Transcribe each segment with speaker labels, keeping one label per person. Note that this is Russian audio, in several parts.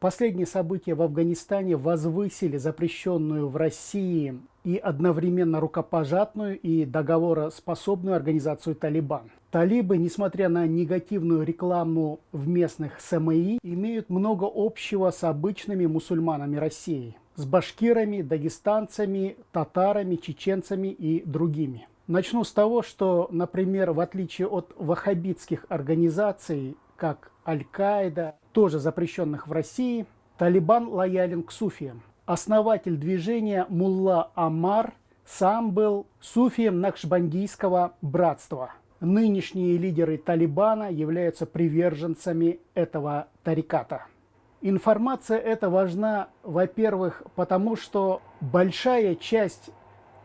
Speaker 1: Последние события в Афганистане возвысили запрещенную в России и одновременно рукопожатную и договороспособную организацию «Талибан». Талибы, несмотря на негативную рекламу в местных СМИ, имеют много общего с обычными мусульманами России, с башкирами, дагестанцами, татарами, чеченцами и другими. Начну с того, что, например, в отличие от ваххабитских организаций, как Аль-Каида, тоже запрещенных в России, Талибан лоялен к суфиям. Основатель движения Мулла Амар сам был суфием Накшбандийского братства. Нынешние лидеры Талибана являются приверженцами этого тариката. Информация эта важна, во-первых, потому что большая часть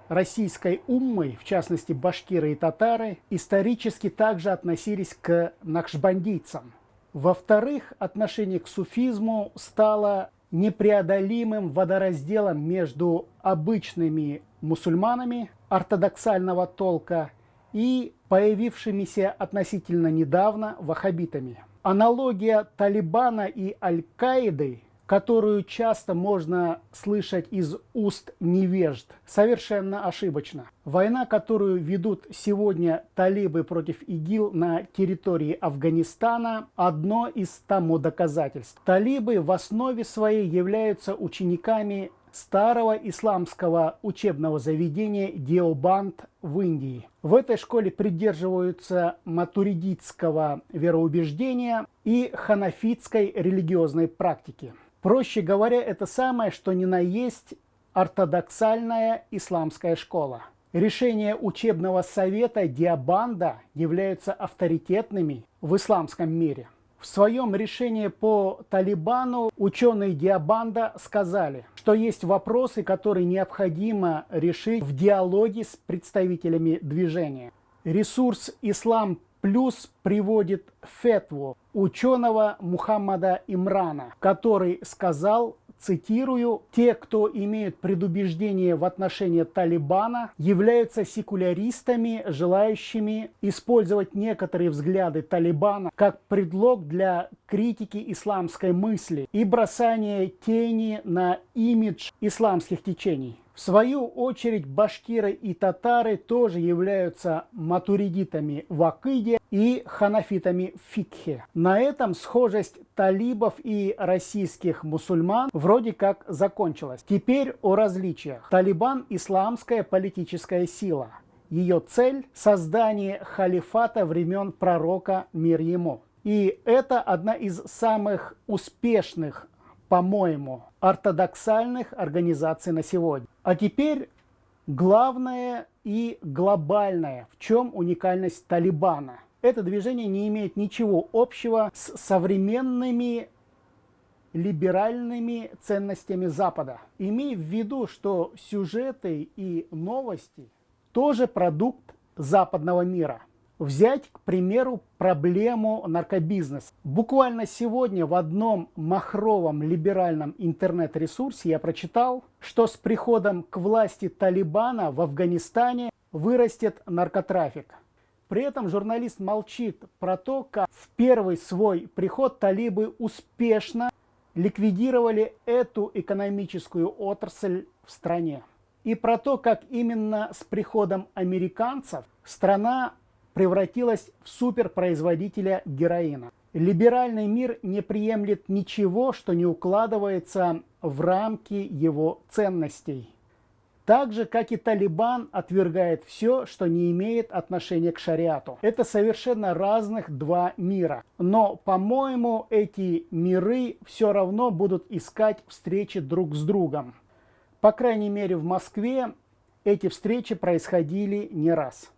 Speaker 1: российской уммы, в частности башкиры и татары, исторически также относились к накшбандийцам. Во-вторых, отношение к суфизму стало непреодолимым водоразделом между обычными мусульманами ортодоксального толка и появившимися относительно недавно ваххабитами. Аналогия Талибана и Аль-Каиды которую часто можно слышать из уст невежд, совершенно ошибочно. Война, которую ведут сегодня талибы против ИГИЛ на территории Афганистана, одно из тому доказательств. Талибы в основе своей являются учениками старого исламского учебного заведения Диобанд в Индии. В этой школе придерживаются матуридитского вероубеждения и ханафитской религиозной практики. Проще говоря, это самое, что ни на есть ортодоксальная исламская школа. Решения учебного совета Диабанда являются авторитетными в исламском мире. В своем решении по Талибану ученые Диабанда сказали, что есть вопросы, которые необходимо решить в диалоге с представителями движения. Ресурс «Ислам плюс» приводит фетву ученого Мухаммада Имрана, который сказал, цитирую, «Те, кто имеют предубеждение в отношении Талибана, являются секуляристами, желающими использовать некоторые взгляды Талибана как предлог для критики исламской мысли и бросания тени на имидж исламских течений». В свою очередь башкиры и татары тоже являются матуридитами в Акиде и ханафитами в Фикхе. На этом схожесть талибов и российских мусульман вроде как закончилась. Теперь о различиях. Талибан – исламская политическая сила. Ее цель – создание халифата времен пророка мир ему. И это одна из самых успешных по-моему, ортодоксальных организаций на сегодня. А теперь главное и глобальное, в чем уникальность Талибана. Это движение не имеет ничего общего с современными либеральными ценностями Запада. Имей в виду, что сюжеты и новости тоже продукт западного мира. Взять, к примеру, проблему наркобизнеса. Буквально сегодня в одном махровом либеральном интернет-ресурсе я прочитал, что с приходом к власти Талибана в Афганистане вырастет наркотрафик. При этом журналист молчит про то, как в первый свой приход талибы успешно ликвидировали эту экономическую отрасль в стране. И про то, как именно с приходом американцев страна превратилась в суперпроизводителя героина. Либеральный мир не приемлет ничего, что не укладывается в рамки его ценностей. Так же, как и Талибан отвергает все, что не имеет отношения к шариату. Это совершенно разных два мира. Но, по-моему, эти миры все равно будут искать встречи друг с другом. По крайней мере, в Москве эти встречи происходили не раз.